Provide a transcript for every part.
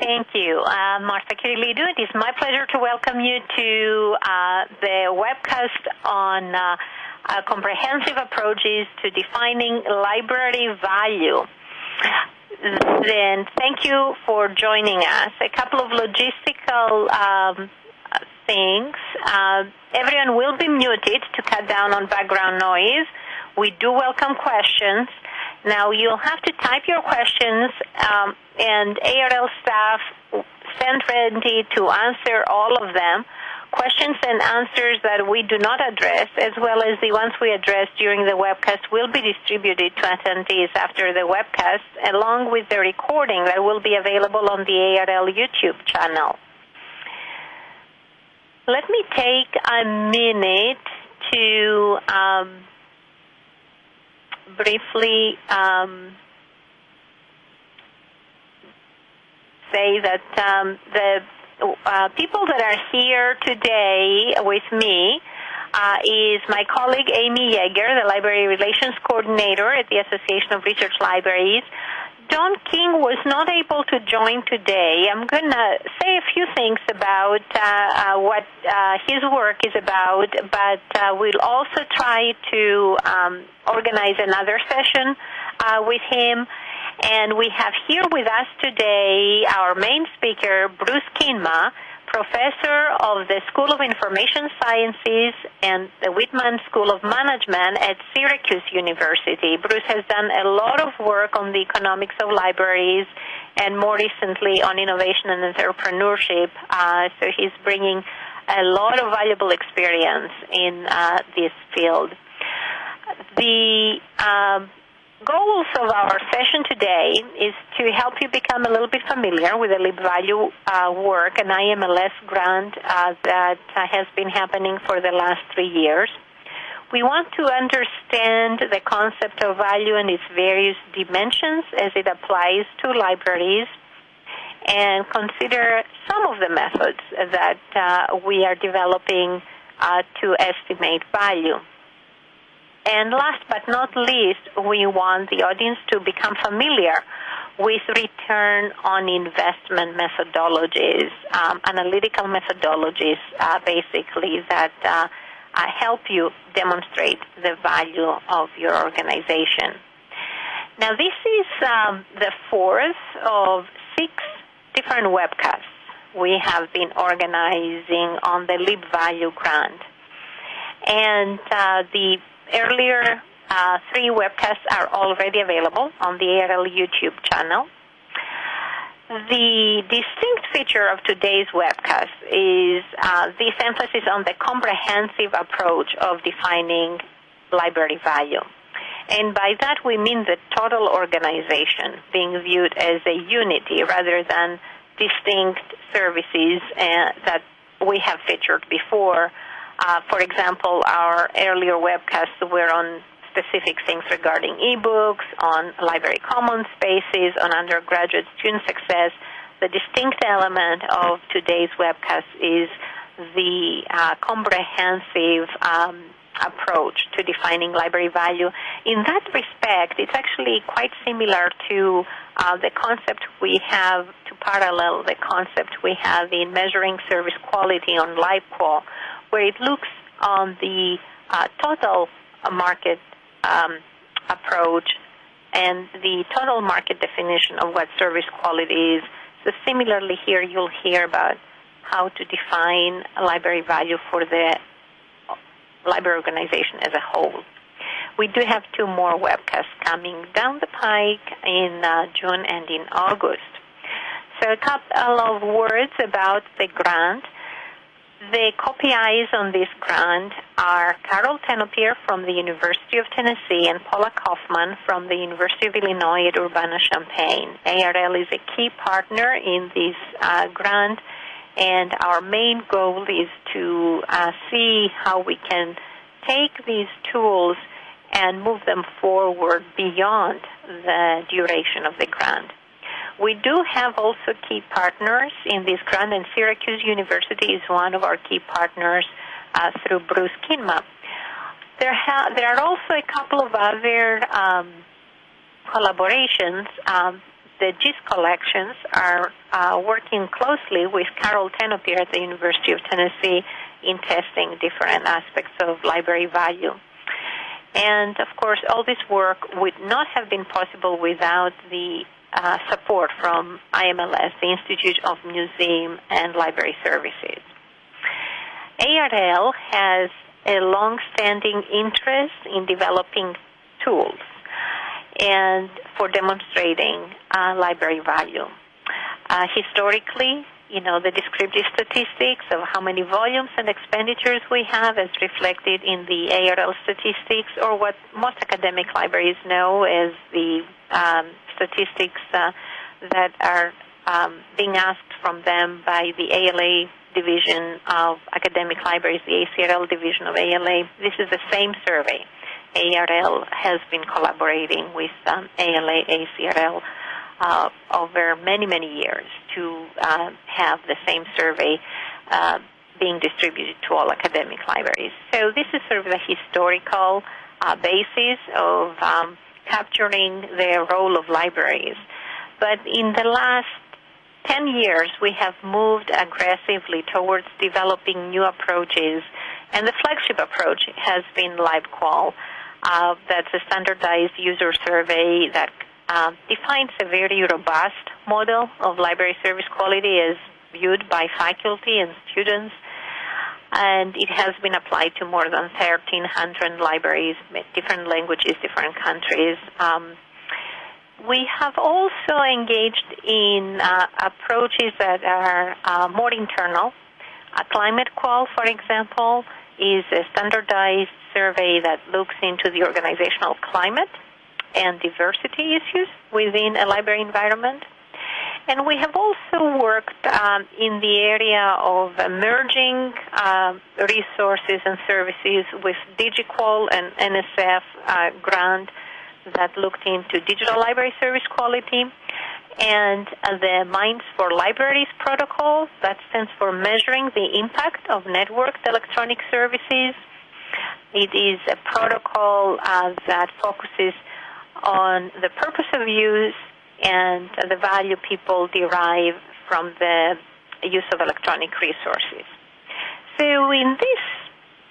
Thank you. Uh, Martha Kyrillidou, it is my pleasure to welcome you to uh, the webcast on uh, uh, comprehensive approaches to defining library value. Then thank you for joining us. A couple of logistical um, things. Uh, everyone will be muted to cut down on background noise. We do welcome questions. Now you'll have to type your questions, um, and ARL staff stand ready to answer all of them. Questions and answers that we do not address, as well as the ones we address during the webcast, will be distributed to attendees after the webcast, along with the recording that will be available on the ARL YouTube channel. Let me take a minute to um, briefly um, say that um, the uh, people that are here today with me uh, is my colleague Amy Yeager, the Library Relations Coordinator at the Association of Research Libraries. Don King was not able to join today. I'm going to say a few things about uh, uh, what uh, his work is about, but uh, we'll also try to um, organize another session uh, with him. And we have here with us today our main speaker, Bruce Kingma, professor of the School of Information Sciences and the Whitman School of Management at Syracuse University. Bruce has done a lot of work on the economics of libraries and more recently on innovation and entrepreneurship. Uh, so he's bringing a lot of valuable experience in uh, this field. The um, goals of our session today is to help you become a little bit familiar with the LibValue uh, work, and IMLS grant uh, that uh, has been happening for the last three years. We want to understand the concept of value and its various dimensions as it applies to libraries and consider some of the methods that uh, we are developing uh, to estimate value. And last but not least, we want the audience to become familiar with return on investment methodologies, um, analytical methodologies, uh, basically, that uh, uh, help you demonstrate the value of your organization. Now, this is um, the fourth of six different webcasts we have been organizing on the LibValue grant. And uh, the earlier uh, three webcasts are already available on the ARL YouTube channel. The distinct feature of today's webcast is uh, this emphasis on the comprehensive approach of defining library value. And by that we mean the total organization being viewed as a unity rather than distinct services uh, that we have featured before uh, for example, our earlier webcasts were on specific things regarding ebooks, on library commons spaces, on undergraduate student success. The distinct element of today's webcast is the uh, comprehensive um, approach to defining library value. In that respect, it's actually quite similar to uh, the concept we have to parallel the concept we have in measuring service quality on LibQual, where it looks on the uh, total market um, approach and the total market definition of what service quality is. So similarly here you'll hear about how to define library value for the library organization as a whole. We do have two more webcasts coming down the pike in uh, June and in August. So a couple of words about the grant. The co-PIs on this grant are Carol Tenopir from the University of Tennessee and Paula Kaufman from the University of Illinois at Urbana-Champaign. ARL is a key partner in this uh, grant, and our main goal is to uh, see how we can take these tools and move them forward beyond the duration of the grant. We do have also key partners in this grant, and Syracuse University is one of our key partners uh, through Bruce Kingma. There, ha- there are also a couple of other um, collaborations. Um, the GIS collections are uh, working closely with Carol Tenopir at the University of Tennessee in testing different aspects of library value. And of course, all this work would not have been possible without the uh, support from IMLS, the Institute of Museum and Library Services. ARL has a long-standing interest in developing tools and for demonstrating uh, library value. Uh, historically, you know, the descriptive statistics of how many volumes and expenditures we have as reflected in the ARL statistics, or what most academic libraries know as the um, statistics uh, that are um, being asked from them by the ALA division of academic libraries, the ACRL division of ALA. This is the same survey. ARL has been collaborating with um, ALA, ACRL uh, over many, many years to uh, have the same survey uh, being distributed to all academic libraries. So this is sort of the historical uh, basis of um, capturing the role of libraries. But in the last 10 years, we have moved aggressively towards developing new approaches, and the flagship approach has been LibQual. Uh, that's a standardized user survey that uh, defines a very robust model of library service quality as viewed by faculty and students. And it has been applied to more than 1,300 libraries, different languages, different countries. Um, we have also engaged in uh, approaches that are uh, more internal. A ClimateQUAL, for example, is a standardized survey that looks into the organizational climate and diversity issues within a library environment. And we have also worked um, in the area of merging uh, resources and services with DigiQual and NSF uh, grant that looked into digital library service quality and uh, the MINES for Libraries protocol that stands for measuring the impact of networked electronic services. It is a protocol uh, that focuses on the purpose of use and the value people derive from the use of electronic resources. So, in this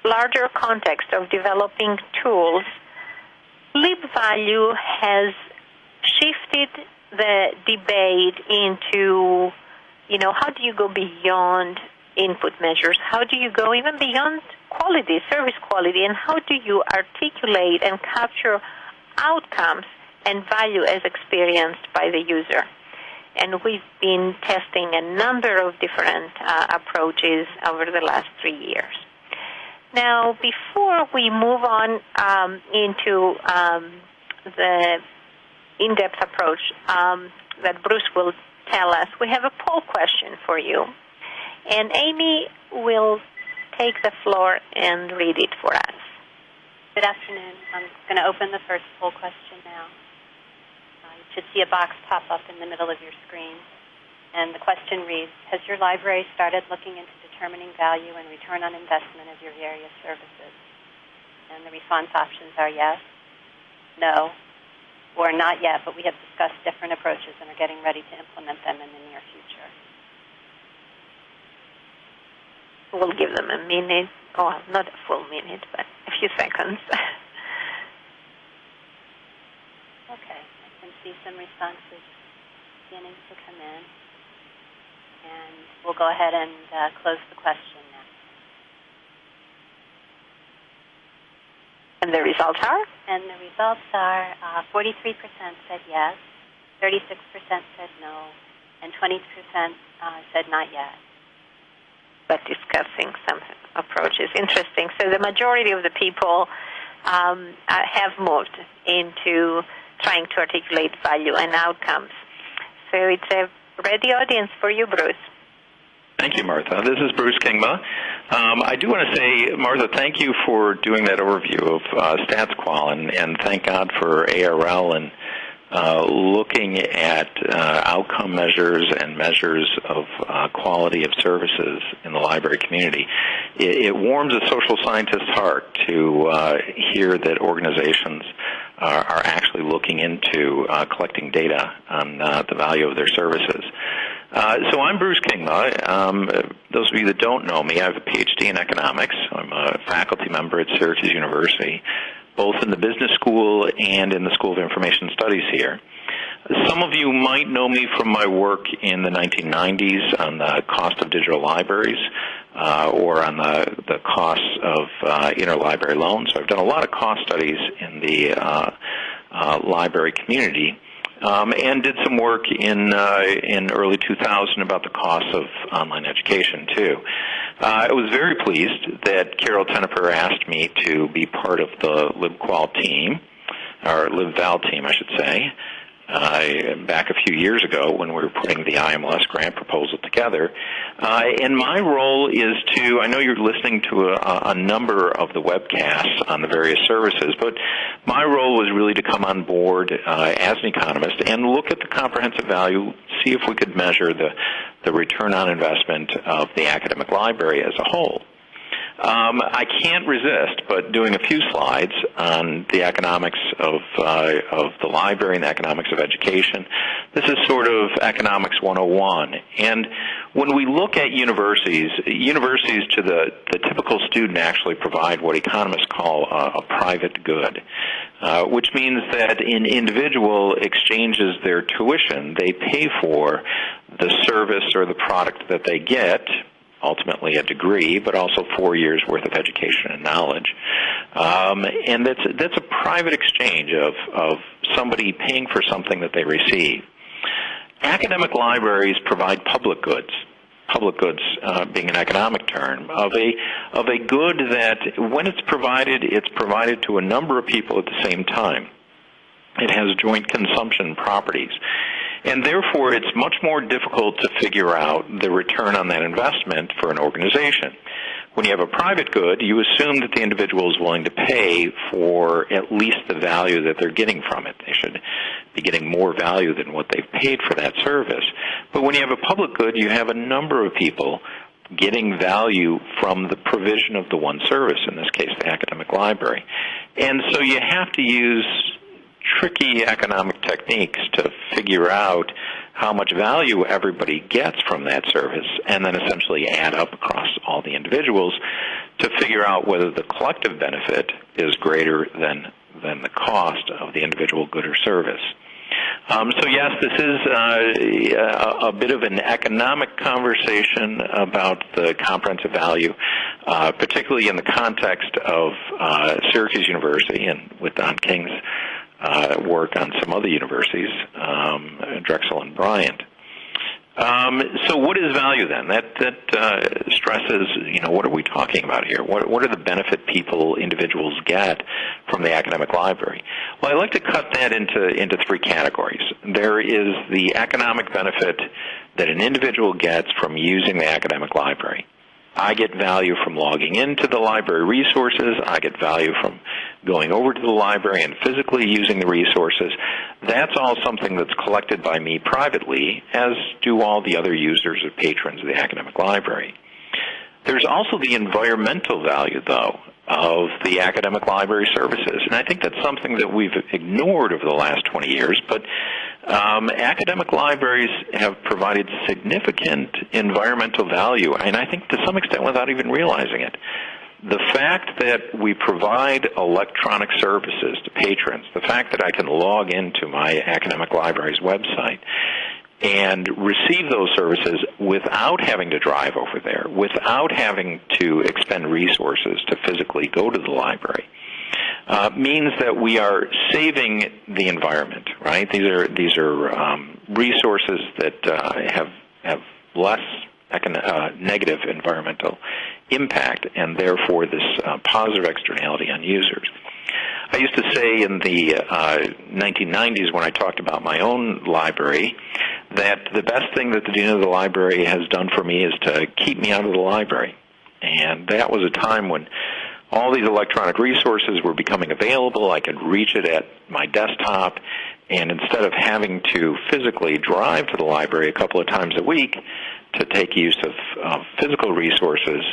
larger context of developing tools, LibValue has shifted the debate into, you know, how do you go beyond input measures? How do you go even beyond quality, service quality, and how do you articulate and capture outcomes and value as experienced by the user. And we've been testing a number of different uh, approaches over the last three years. Now, before we move on um, into um, the in-depth approach um, that Bruce will tell us, we have a poll question for you. And Amy will take the floor and read it for us. Good afternoon. I'm going to open the first poll question now. Should see a box pop up in the middle of your screen. And the question reads Has your library started looking into determining value and return on investment of your various services? And the response options are yes, no, or not yet, but we have discussed different approaches and are getting ready to implement them in the near future. We'll give them a minute oh, not a full minute, but a few seconds. okay, see some responses beginning to come in. And we'll go ahead and uh, close the question now. And the results are? And the results are uh, 43% said yes, 36% said no, and 20% uh, said not yet but discussing some approaches. Interesting. So the majority of the people um, uh, have moved into trying to articulate value and outcomes. So it's a ready audience for you, Bruce. Thank you, Martha. This is Bruce Kingma. Um, I do want to say, Martha, thank you for doing that overview of uh, StatsQual, and, and thank God for ARL and uh, looking at uh, outcome measures and measures of uh, quality of services in the library community. It, it warms a social scientist's heart to uh, hear that organizations are, are actually looking into uh, collecting data on uh, the value of their services. Uh, so I'm Bruce Kingma. Um, those of you that don't know me, I have a PhD in economics. I'm a faculty member at Syracuse University, both in the business school and in the School of Information Studies here. Some of you might know me from my work in the 1990s on the cost of digital libraries uh, or on the, the costs of uh, interlibrary loans. So I've done a lot of cost studies in the uh, uh library community. Um, and did some work in uh, in early 2000 about the costs of online education too. Uh, I was very pleased that Carol Tenopir asked me to be part of the LibQual team, or LibVal team, I should say, uh, back a few years ago when we were putting the IMLS grant proposal together. Uh, and my role is to, I know you're listening to a, a number of the webcasts on the various services, but my role was really to come on board uh, as an economist and look at the comprehensive value, see if we could measure the, the return on investment of the academic library as a whole. Um, I can't resist but doing a few slides on the economics of uh, of the library and the economics of education. This is sort of economics 101. And when we look at universities, universities to the, the typical student actually provide what economists call a, a private good, uh, which means that an individual exchanges their tuition, they pay for the service or the product that they get ultimately a degree, but also four years worth of education and knowledge. Um, and that's that's a private exchange of of somebody paying for something that they receive. Academic libraries provide public goods. Public goods uh, being an economic term of a of a good that when it's provided, it's provided to a number of people at the same time. It has joint consumption properties. And therefore, it's much more difficult to figure out the return on that investment for an organization. When you have a private good, you assume that the individual is willing to pay for at least the value that they're getting from it. They should be getting more value than what they've paid for that service. But when you have a public good, you have a number of people getting value from the provision of the one service, in this case, the academic library. And so you have to use tricky economic techniques to figure out how much value everybody gets from that service and then essentially add up across all the individuals to figure out whether the collective benefit is greater than than the cost of the individual good or service. Um, so yes, this is uh, a, bit of an economic conversation about the comprehensive value, uh, particularly in the context of uh, Syracuse University and with Don King's uh, work on some other universities, um, Drexel and Bryant. Um, so, what is value then? That that uh, stresses, you know, what are we talking about here? What what are the benefit people, individuals get from the academic library? Well, I like to cut that into into three categories. There is the economic benefit that an individual gets from using the academic library. I get value from logging into the library resources. I get value from going over to the library and physically using the resources. That's all something that's collected by me privately, as do all the other users or patrons of the academic library. There's also the environmental value, though, of the academic library services. And I think that's something that we've ignored over the last 20 years, but um, academic libraries have provided significant environmental value, and I think to some extent without even realizing it. The fact that we provide electronic services to patrons, the fact that I can log into my academic library's website and receive those services without having to drive over there, without having to expend resources to physically go to the library, uh, means that we are saving the environment. Right? These are these are um, resources that uh, have have less uh, negative environmental impact, and therefore this uh, positive externality on users. I used to say in the uh, 1990s when I talked about my own library that the best thing that the dean of the library has done for me is to keep me out of the library. And that was a time when all these electronic resources were becoming available. I could reach it at my desktop. And instead of having to physically drive to the library a couple of times a week to take use of, of physical resources,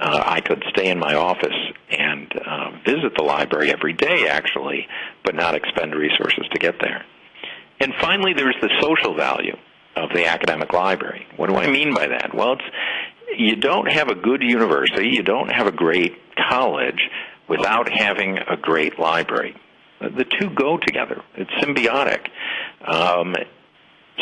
uh, I could stay in my office and uh, visit the library every day, actually, but not expend resources to get there. And finally, there's the social value of the academic library. What do I mean by that? Well, it's you don't have a good university, you don't have a great college without having a great library. The two go together. It's symbiotic. Um,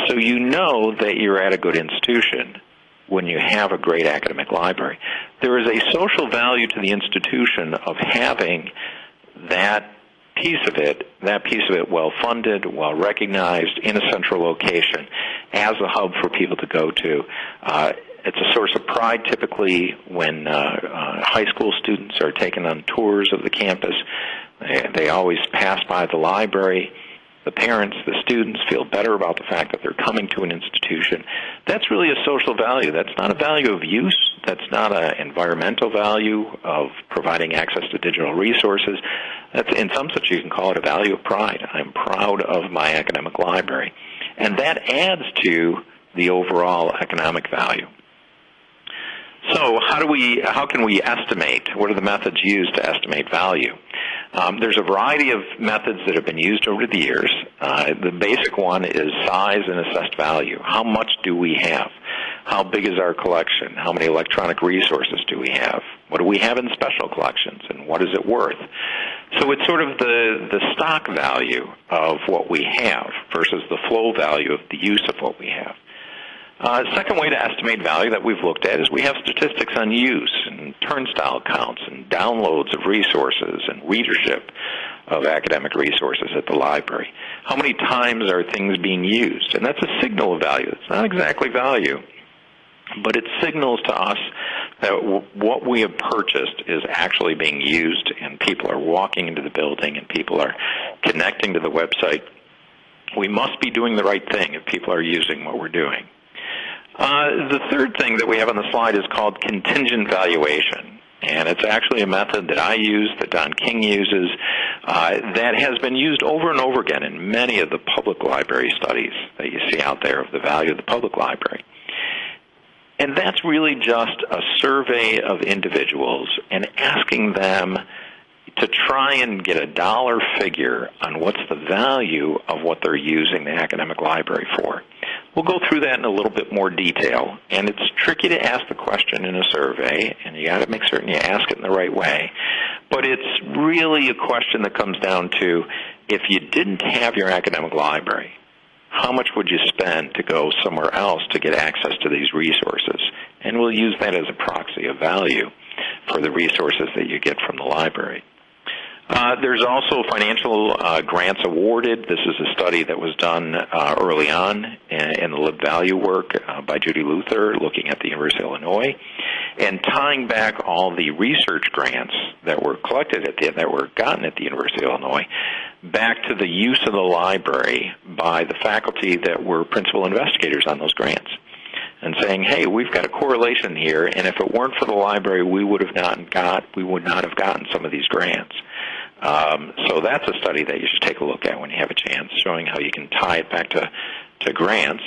so you know that you're at a good institution when you have a great academic library. There is a social value to the institution of having that piece of it, that piece of it well funded, well recognized, in a central location, as a hub for people to go to. Uh, it's a source of pride typically when uh, uh, high school students are taken on tours of the campus. They, they always pass by the library the parents, the students feel better about the fact that they're coming to an institution. That's really a social value. That's not a value of use. That's not an environmental value of providing access to digital resources. That's in some sense you can call it a value of pride. I'm proud of my academic library. And that adds to the overall economic value. So how do we, how can we estimate? What are the methods used to estimate value? Um, there's a variety of methods that have been used over the years. Uh, the basic one is size and assessed value. How much do we have? How big is our collection? How many electronic resources do we have? What do we have in special collections, and what is it worth? So it's sort of the, the stock value of what we have versus the flow value of the use of what we have. Uh, second way to estimate value that we've looked at is we have statistics on use and turnstile counts and downloads of resources and readership of academic resources at the library. How many times are things being used? And that's a signal of value. It's not exactly value, but it signals to us that what we have purchased is actually being used and people are walking into the building and people are connecting to the website. We must be doing the right thing if people are using what we're doing. Uh, the third thing that we have on the slide is called contingent valuation. And it's actually a method that I use, that Don King uses, uh, that has been used over and over again in many of the public library studies that you see out there of the value of the public library. And that's really just a survey of individuals and asking them to try and get a dollar figure on what's the value of what they're using the academic library for. We'll go through that in a little bit more detail, and it's tricky to ask the question in a survey, and you got to make certain you ask it in the right way. But it's really a question that comes down to if you didn't have your academic library, how much would you spend to go somewhere else to get access to these resources? And we'll use that as a proxy of value for the resources that you get from the library. Uh, there's also financial uh, grants awarded. This is a study that was done uh, early on in, in, the LibValue work uh, by Judy Luther, looking at the University of Illinois, and tying back all the research grants that were collected at the that were gotten at the University of Illinois back to the use of the library by the faculty that were principal investigators on those grants and saying, "Hey, we've got a correlation here, and if it weren't for the library, we would have not got we would not have gotten some of these grants." Um, so that's a study that you should take a look at when you have a chance, showing how you can tie it back to to grants.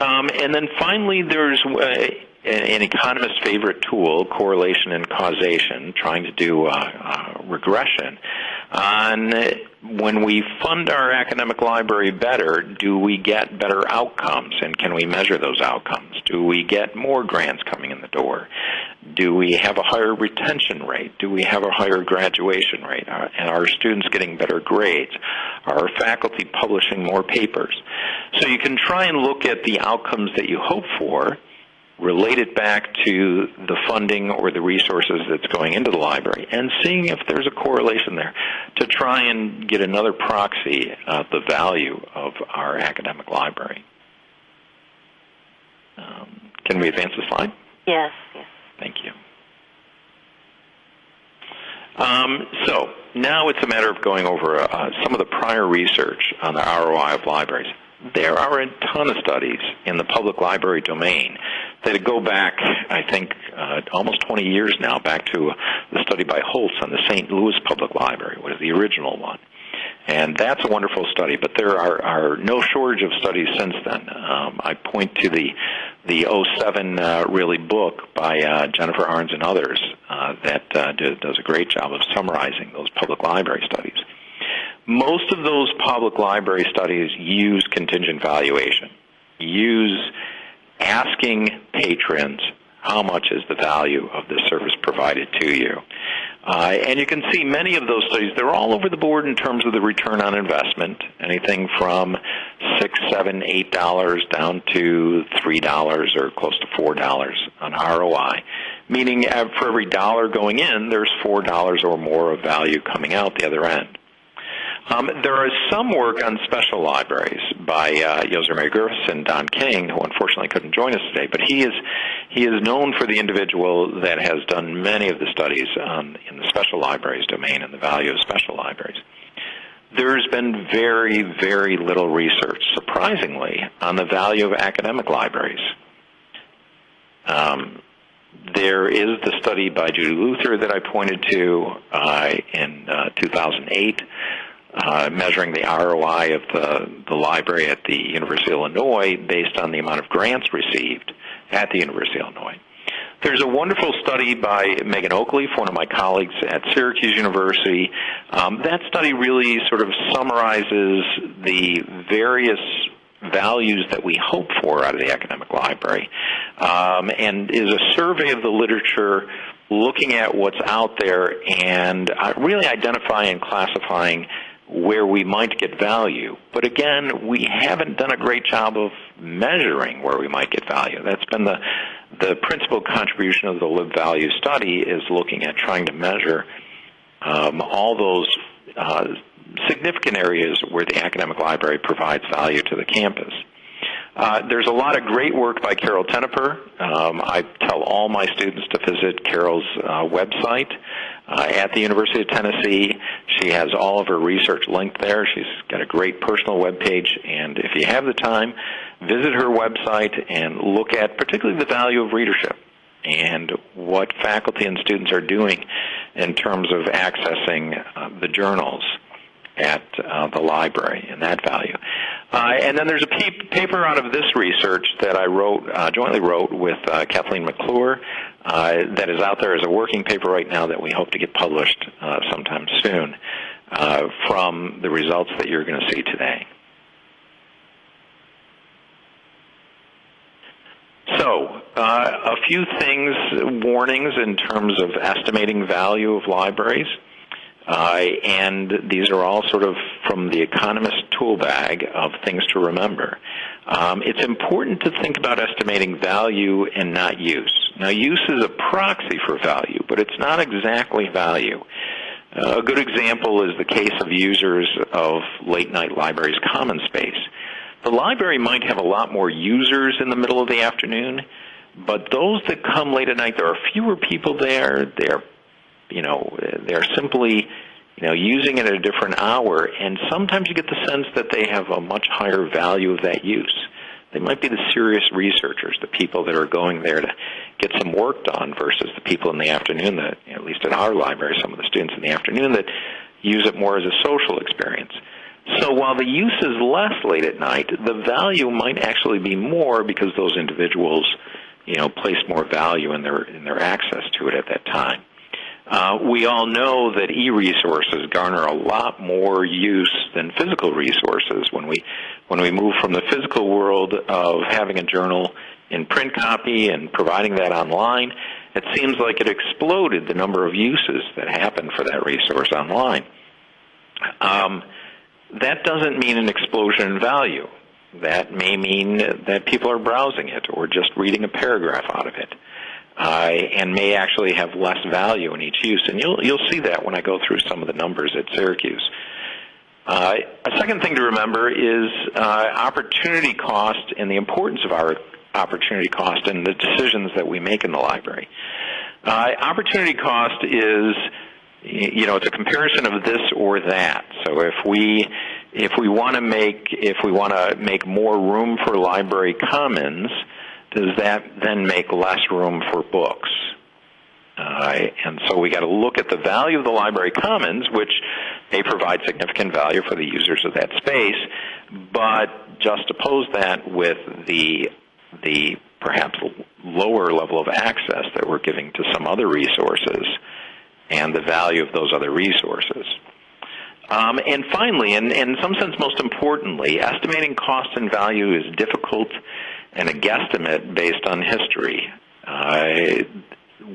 Um, and then finally, there's uh, an economist's favorite tool, correlation and causation, trying to do uh, uh, regression on when we fund our academic library better, do we get better outcomes and can we measure those outcomes? Do we get more grants coming in the door? Do we have a higher retention rate? Do we have a higher graduation rate? Uh, and are students getting better grades? Are our faculty publishing more papers? So you can try and look at the outcomes that you hope for relate it back to the funding or the resources that's going into the library and seeing if there's a correlation there to try and get another proxy of the value of our academic library. Um, can we advance the slide? Yes, yes. Thank you. Um, so now it's a matter of going over uh, some of the prior research on the ROI of libraries. There are a ton of studies in the public library domain that go back, I think, uh, almost 20 years now, back to the study by Holtz on the St. Louis Public Library, was the original one. And that's a wonderful study, but there are, are no shortage of studies since then. Um, I point to the the 07 uh, really book by uh, Jennifer Arns and others uh, that uh, does a great job of summarizing those public library studies. Most of those public library studies use contingent valuation, use asking patrons how much is the value of the service provided to you. Uh, and you can see many of those studies, they're all over the board in terms of the return on investment, anything from six, seven, eight dollars down to three dollars or close to four dollars on ROI. Meaning for every dollar going in, there's four dollars or more of value coming out the other end. Um, there is some work on special libraries by uh, Yoser Griffiths and Don King, who unfortunately couldn't join us today. But he is he is known for the individual that has done many of the studies on, in the special libraries domain and the value of special libraries. There's been very, very little research, surprisingly, on the value of academic libraries. Um, there is the study by Judy Luther that I pointed to uh, in uh, 2008 uh, measuring the ROI of the, the library at the University of Illinois based on the amount of grants received at the University of Illinois. There's a wonderful study by Megan Oakleaf, one of my colleagues at Syracuse University. Um, that study really sort of summarizes the various values that we hope for out of the academic library um, and is a survey of the literature looking at what's out there and uh, really identifying and classifying where we might get value. But again, we haven't done a great job of measuring where we might get value. That's been the the principal contribution of the LibValue study is looking at trying to measure um, all those uh, significant areas where the academic library provides value to the campus. Uh, there's a lot of great work by Carol Tenopir. Um, I tell all my students to visit Carol's uh, website uh, at the University of Tennessee. She has all of her research linked there. She's got a great personal web page, and if you have the time, visit her website and look at particularly the value of readership and what faculty and students are doing in terms of accessing uh, the journals at uh, the library and that value. Uh, and then there's a pe- paper out of this research that I wrote, uh, jointly wrote with uh, Kathleen McClure, uh, that is out there as a working paper right now that we hope to get published uh, sometime soon from the results that you're going to see today. So, a few things, warnings in terms of estimating value of libraries. Uh, and these are all sort of from the economist tool bag of things to remember. Um, it's important to think about estimating value and not use. Now, use is a proxy for value, but it's not exactly value. Uh, a good example is the case of users of late night libraries common space. The library might have a lot more users in the middle of the afternoon, but those that come late at night, there are fewer people there. They're you know, they're simply, you know, using it at a different hour, and sometimes you get the sense that they have a much higher value of that use. They might be the serious researchers, the people that are going there to get some work done versus the people in the afternoon that, at least at our library, some of the students in the afternoon that use it more as a social experience. So while the use is less late at night, the value might actually be more because those individuals, you know, place more value in their in their access to it at that time. Uh, we all know that e-resources garner a lot more use than physical resources. When we when we move from the physical world of having a journal in print copy and providing that online, it seems like it exploded the number of uses that happen for that resource online. Um, that doesn't mean an explosion in value. That may mean that people are browsing it or just reading a paragraph out of it uh, and may actually have less value in each use. And you'll you'll see that when I go through some of the numbers at Syracuse. Uh, a second thing to remember is uh, opportunity cost and the importance of our opportunity cost and the decisions that we make in the library. Uh, opportunity cost is, you know, it's a comparison of this or that. So if we if we want to make if we want to make more room for library commons, does that then make less room for books? Uh, and so we got to look at the value of the library commons, which may provide significant value for the users of that space, but just oppose that with the the perhaps lower level of access that we're giving to some other resources and the value of those other resources. Um, and finally, and, and in some sense most importantly, estimating cost and value is difficult and a guesstimate based on history. Uh,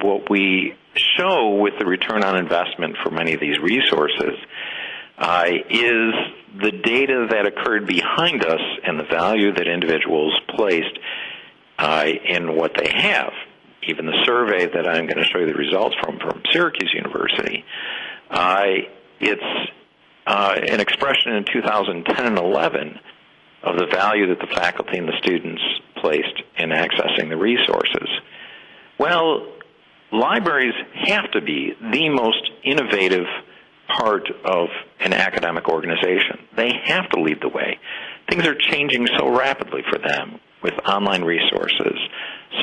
what we show with the return on investment for many of these resources uh, is the data that occurred behind us and the value that individuals placed uh, in what they have. Even the survey that I'm going to show you the results from from Syracuse University, uh, it's an expression in 2010 and 11 of the value that the faculty and the students placed in accessing the resources. Well, libraries have to be the most innovative part of an academic organization. They have to lead the way. Things are changing so rapidly for them with online resources,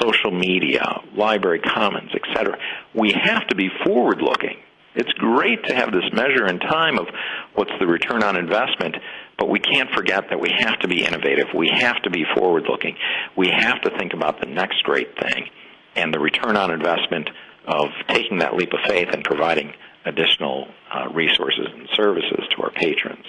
social media, library commons, etc. We have to be forward looking. It's great to have this measure in time of what's the return on investment, but we can't forget that we have to be innovative. We have to be forward looking. We have to think about the next great thing and the return on investment of taking that leap of faith and providing additional uh, resources and services to our patrons.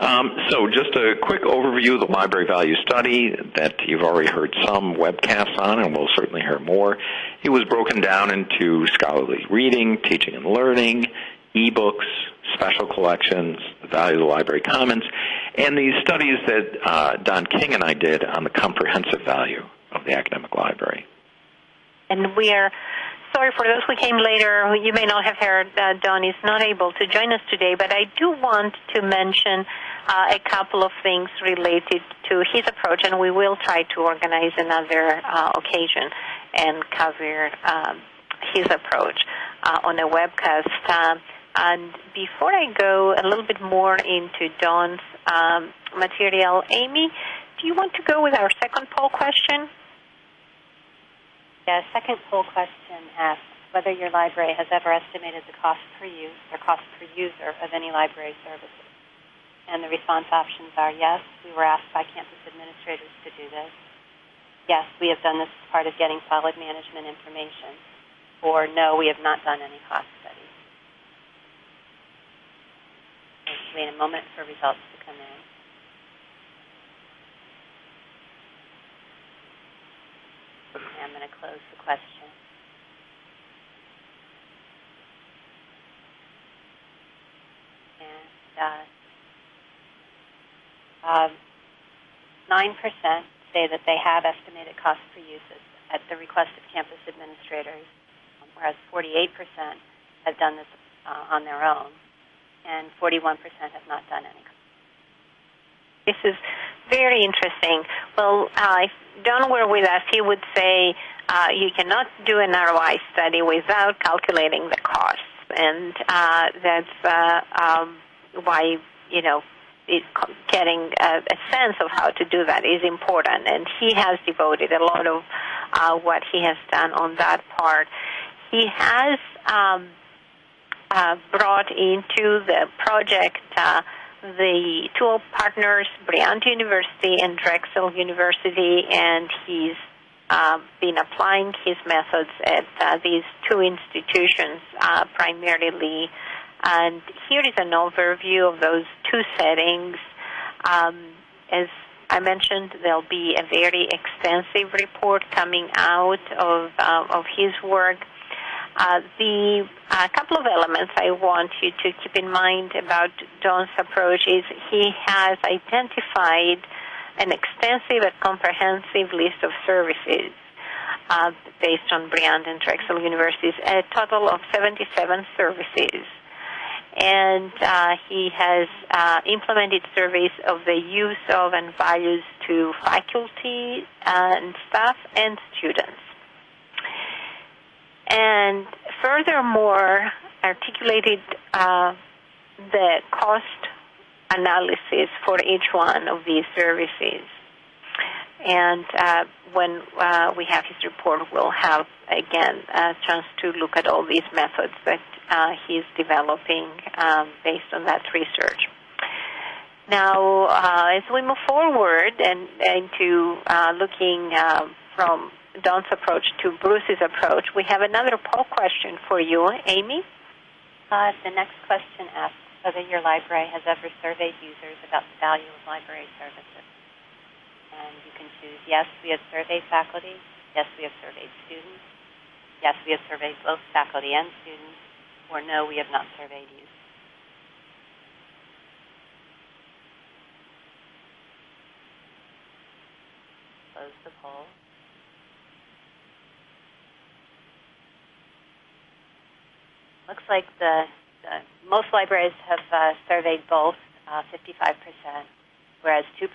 Um, so just a quick overview of the library value study that you've already heard some webcasts on and we'll certainly hear more. It was broken down into scholarly reading, teaching and learning, ebooks, special collections, the value of the library commons, and these studies that uh, Don King and I did on the comprehensive value of the academic library. And we are sorry for those who came later. You may not have heard uh, Don is not able to join us today, but I do want to mention uh, a couple of things related to his approach, and we will try to organize another uh, occasion and cover um, his approach uh, on a webcast. And before I go a little bit more into Don's um, material, Amy, do you want to go with our second poll question? Yeah, second poll question asks whether your library has ever estimated the cost per use or cost per user of any library services. And the response options are yes, we were asked by campus administrators to do this. Yes, we have done this as part of getting solid management information. Or no, we have not done any cost studies. Wait a moment for results to come in. I'm going to close the question. And uh, 9% say that they have estimated cost per uses at the request of campus administrators, whereas 48% have done this uh, on their own, and 41% have not done any. This is very interesting. Well, uh, if Don were with us, he would say uh, you cannot do an ROI study without calculating the costs, and uh, that's uh, um, why you know it, getting a, a, sense of how to do that is important. And he has devoted a lot of uh, what he has done on that part. He has um, uh, brought into the project uh, the two partners, Bryant University and Drexel University, and he's uh, been applying his methods at uh, these two institutions uh, primarily. And here is an overview of those two settings. Um, as I mentioned, there'll be a very extensive report coming out of, uh, of his work. Uh, the uh, couple of elements I want you to keep in mind about Don's approach is he has identified an extensive and comprehensive list of services uh, based on Bryant and Drexel universities, a total of 77 services. And uh, he has uh, implemented surveys of the use of and values to faculty and staff and students and furthermore articulated uh, the cost analysis for each one of these services. And uh, when uh, we have his report, we'll have again a chance to look at all these methods that uh, he's developing um, based on that research. Now, uh, as we move forward and into uh, looking uh, from Don's approach to Bruce's approach, we have another poll question for you, Amy. Uh, the next question asks whether your library has ever surveyed users about the value of library services. And you can choose yes, we have surveyed faculty, yes, we have surveyed students, yes, we have surveyed both faculty and students, or no, we have not surveyed users. Close the poll. Looks like the, the most libraries have uh, surveyed both, uh, 55%, whereas 2%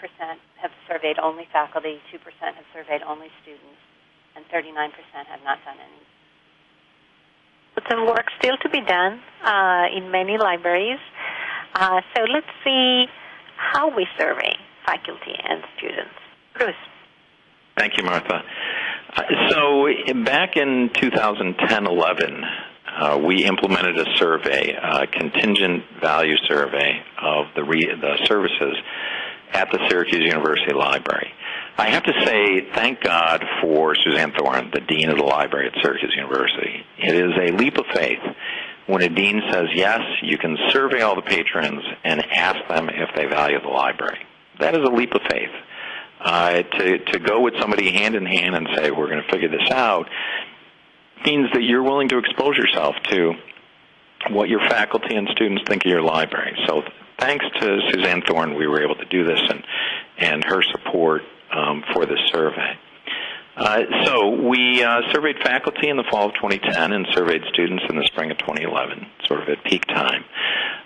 have surveyed only faculty, 2% have surveyed only students, and 39% have not done any. But some work still to be done uh, in many libraries. Uh, so let's see how we survey faculty and students. Bruce. Thank you, Martha. Uh, so back in 2010-11, uh, we implemented a survey, a contingent value survey of the, re- the services at the Syracuse University Library. I have to say, thank God for Suzanne Thorin, the Dean of the Library at Syracuse University. It is a leap of faith when a dean says, yes, you can survey all the patrons and ask them if they value the library. That is a leap of faith. Uh, to, to go with somebody hand in hand and say, we're going to figure this out, means that you're willing to expose yourself to what your faculty and students think of your library. So thanks to Suzanne Thorin, we were able to do this and, and her support um, for this survey. Uh, so we uh, surveyed faculty in the fall of 2010 and surveyed students in the spring of 2011, sort of at peak time.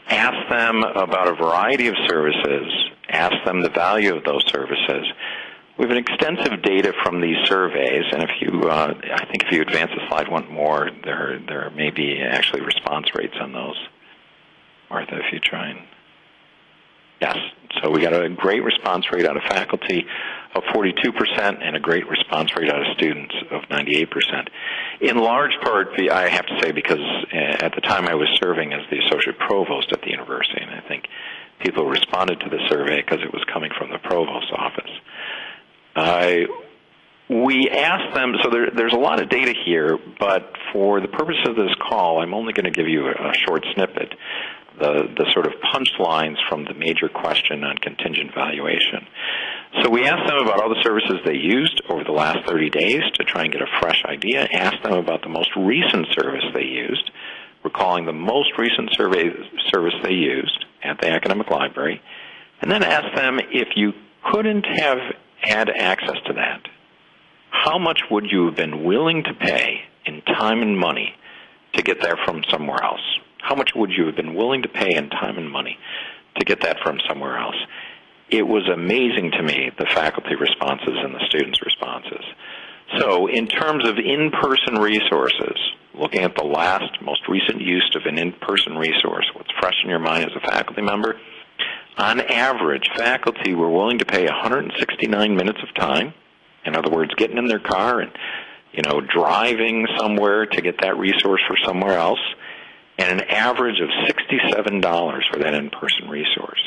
Asked them about a variety of services, asked them the value of those services. We have an extensive data from these surveys, and if you, uh, I think if you advance the slide one more, there there may be actually response rates on those. Martha, if you try and yes, so we got a great response rate out of faculty of 42% and a great response rate out of students of 98%. In large part, I have to say, because uh, at the time I was serving as the associate provost at the university, and I think people responded to the survey because it was coming from the provost's office. Uh, we asked them, so there, there's a lot of data here, but for the purpose of this call, I'm only going to give you a, a short snippet, the, the sort of punchlines from the major question on contingent valuation. So we asked them about all the services they used over the last 30 days to try and get a fresh idea, asked them about the most recent service they used, recalling the most recent survey service they used at the academic library, and then asked them if you couldn't have had access to that, how much would you have been willing to pay in time and money to get there from somewhere else? How much would you have been willing to pay in time and money to get that from somewhere else? It was amazing to me, the faculty responses and the students' responses. So in terms of in-person resources, looking at the last, most recent use of an in-person resource, what's fresh in your mind as a faculty member, on average, faculty were willing to pay 169 minutes of time. In other words, getting in their car and, you know, driving somewhere to get that resource for somewhere else, and an average of $67 for that in-person resource.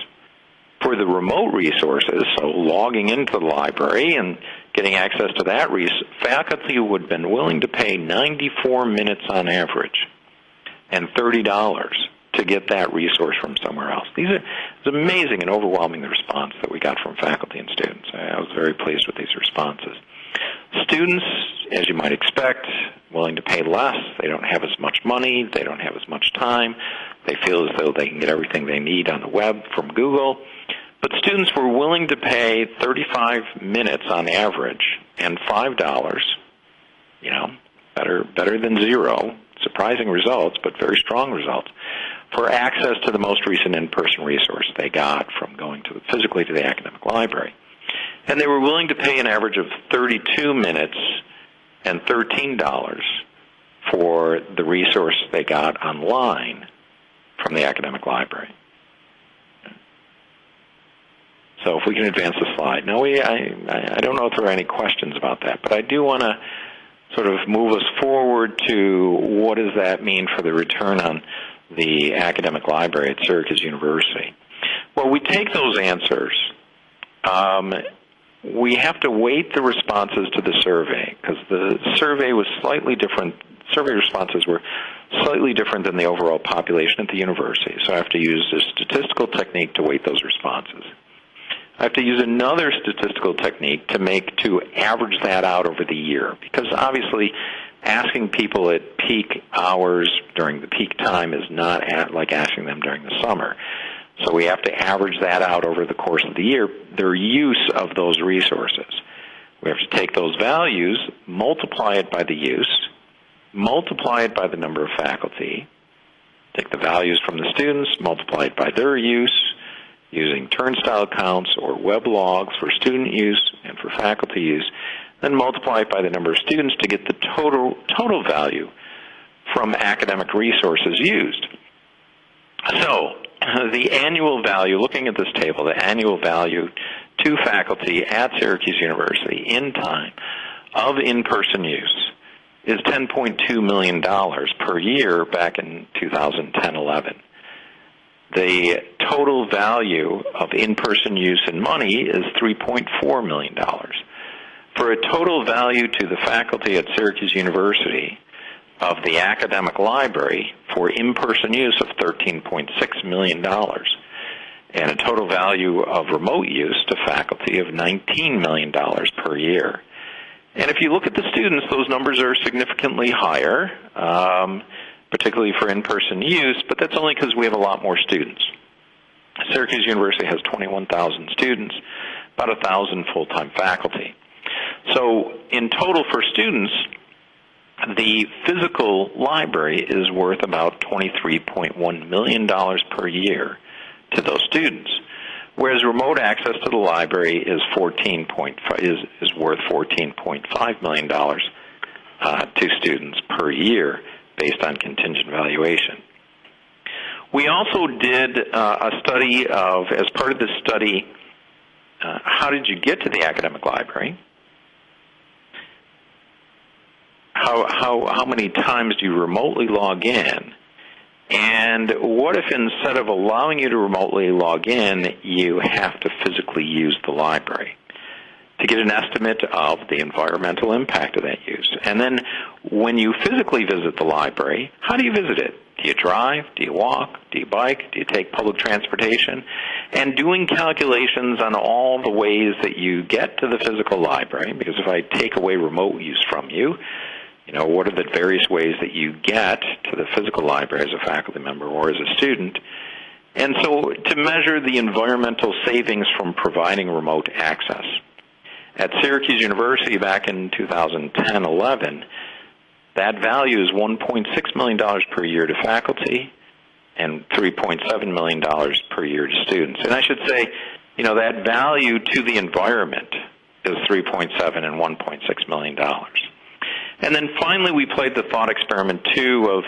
For the remote resources, so logging into the library and getting access to that resource, faculty would have been willing to pay 94 minutes on average and $30 to get that resource from somewhere else. These are it's amazing and overwhelming the response that we got from faculty and students. I was very pleased with these responses. Students, as you might expect, willing to pay less. They don't have as much money. They don't have as much time. They feel as though they can get everything they need on the web from Google. But students were willing to pay 35 minutes on average and $5, you know, better better than zero. Surprising results, but very strong results for access to the most recent in-person resource they got from going to physically to the academic library. And they were willing to pay an average of 32 minutes and $13 for the resource they got online from the academic library. So if we can advance the slide. Now, we, I, I don't know if there are any questions about that, but I do want to sort of move us forward to what does that mean for the return on the academic library at Syracuse University. Well, we take those answers. Um, we have to weight the responses to the survey because the survey was slightly different. Survey responses were slightly different than the overall population at the university. So I have to use a statistical technique to weight those responses. I have to use another statistical technique to make to average that out over the year because obviously asking people at peak hours during the peak time is not at, like asking them during the summer. So we have to average that out over the course of the year, their use of those resources. We have to take those values, multiply it by the use, multiply it by the number of faculty, take the values from the students, multiply it by their use, using turnstile counts or web logs for student use and for faculty use, then multiply it by the number of students to get the total total value from academic resources used. So, the annual value, looking at this table, the annual value to faculty at Syracuse University in time of in-person use is $10.2 million per year back in 2010-11. The total value of in-person use in money is $3.4 million. For a total value to the faculty at Syracuse University of the academic library for in-person use of $13.6 million and a total value of remote use to faculty of $19 million per year. And if you look at the students, those numbers are significantly higher, um, particularly for in-person use, but that's only because we have a lot more students. Syracuse University has 21,000 students, about 1,000 full-time faculty. So in total for students, the physical library is worth about $23.1 million per year to those students, whereas remote access to the library is 14 is, is worth $14.5 million uh, to students per year based on contingent valuation. We also did uh, a study of, as part of this study, uh, how did you get to the academic library? How how how many times do you remotely log in? And what if instead of allowing you to remotely log in, you have to physically use the library to get an estimate of the environmental impact of that use? And then when you physically visit the library, how do you visit it? Do you drive? Do you walk? Do you bike? Do you take public transportation? And doing calculations on all the ways that you get to the physical library, because if I take away remote use from you, you know, what are the various ways that you get to the physical library as a faculty member or as a student? And so to measure the environmental savings from providing remote access. At Syracuse University back in 2010-11, that value is $1.6 million per year to faculty and $3.7 million per year to students. And I should say, you know, that value to the environment is 3.7 and 1.6 million dollars. And then finally, we played the thought experiment too of,